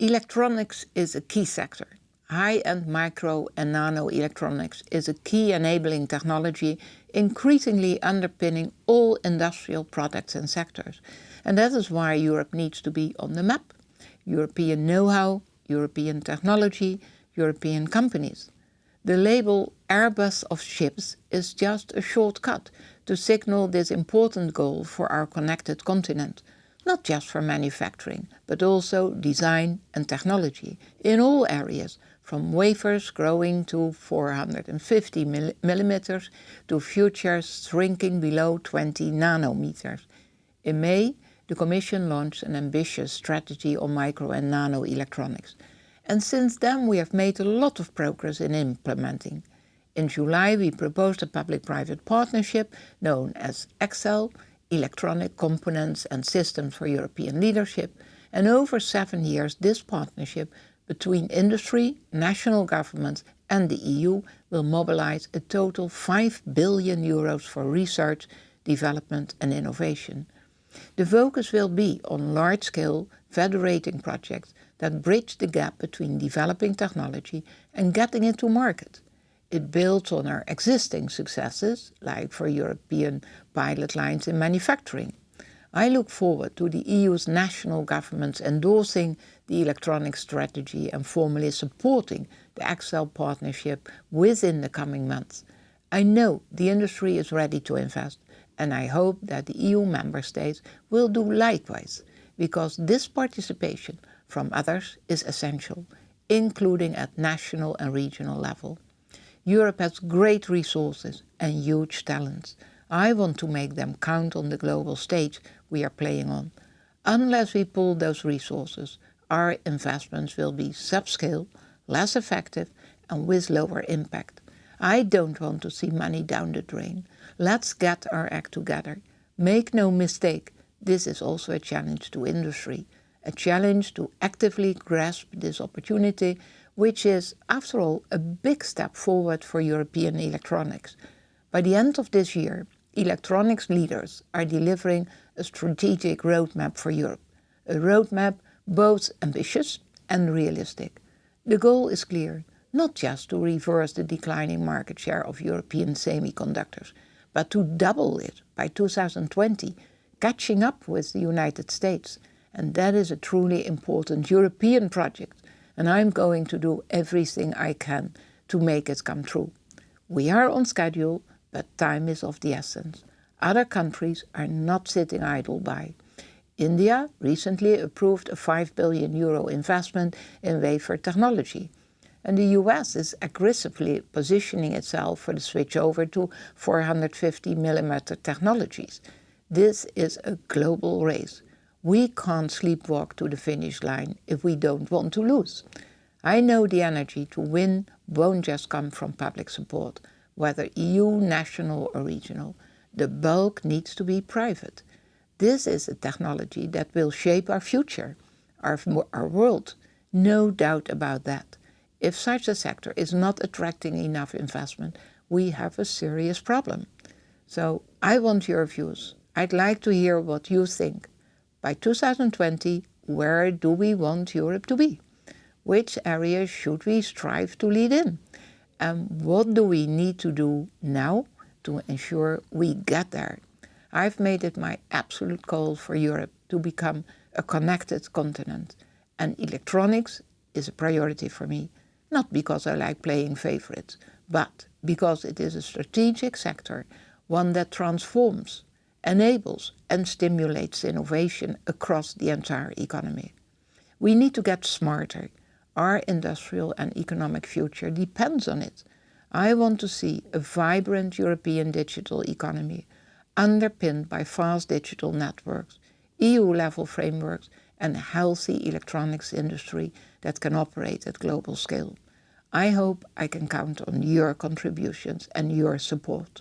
Electronics is a key sector. High-end micro and nano electronics is a key enabling technology increasingly underpinning all industrial products and sectors. And that is why Europe needs to be on the map. European know-how, European technology, European companies. The label Airbus of ships is just a shortcut to signal this important goal for our connected continent, not just for manufacturing, but also design and technology in all areas, from wafers growing to 450 millimeters to futures shrinking below 20 nanometers. In May, the Commission launched an ambitious strategy on micro and nano electronics. And since then we have made a lot of progress in implementing. In July we proposed a public-private partnership known as ECSEL, Electronic Components and Systems for European Leadership, and over seven years this partnership between industry, national governments and the EU will mobilize a total 5 billion euros for research, development and innovation. The focus will be on large-scale federating projects that bridge the gap between developing technology and getting it to market. It builds on our existing successes, like for European pilot lines in manufacturing. I look forward to the EU's national governments endorsing the electronic strategy and formally supporting the ECSEL partnership within the coming months. I know the industry is ready to invest and I hope that the EU member states will do likewise, because this participation from others is essential, including at national and regional level. Europe has great resources and huge talents. I want to make them count on the global stage we are playing on. Unless we pull those resources, our investments will be subscale, less effective and with lower impact. I don't want to see money down the drain. Let's get our act together. Make no mistake, this is also a challenge to industry, a challenge to actively grasp this opportunity, which is, after all, a big step forward for European electronics. By the end of this year, electronics leaders are delivering a strategic roadmap for Europe, a roadmap both ambitious and realistic. The goal is clear, not just to reverse the declining market share of European semiconductors, but to double it by 2020, catching up with the United States. And that is a truly important European project. And I'm going to do everything I can to make it come true. We are on schedule, but time is of the essence. Other countries are not sitting idle by. India recently approved a 5 billion euro investment in wafer technology and the US is aggressively positioning itself for the switch over to 450 millimeter technologies. This is a global race. We can't sleepwalk to the finish line if we don't want to lose. I know the energy to win won't just come from public support, whether EU, national or regional. The bulk needs to be private. This is a technology that will shape our future, our, our world, no doubt about that. If such a sector is not attracting enough investment, we have a serious problem. So I want your views. I'd like to hear what you think. By 2020, where do we want Europe to be? Which areas should we strive to lead in? And what do we need to do now to ensure we get there? I've made it my absolute goal for Europe to become a connected continent. And electronics is a priority for me not because I like playing favorites, but because it is a strategic sector, one that transforms, enables and stimulates innovation across the entire economy. We need to get smarter. Our industrial and economic future depends on it. I want to see a vibrant European digital economy underpinned by fast digital networks, EU-level frameworks and a healthy electronics industry that can operate at global scale. I hope I can count on your contributions and your support.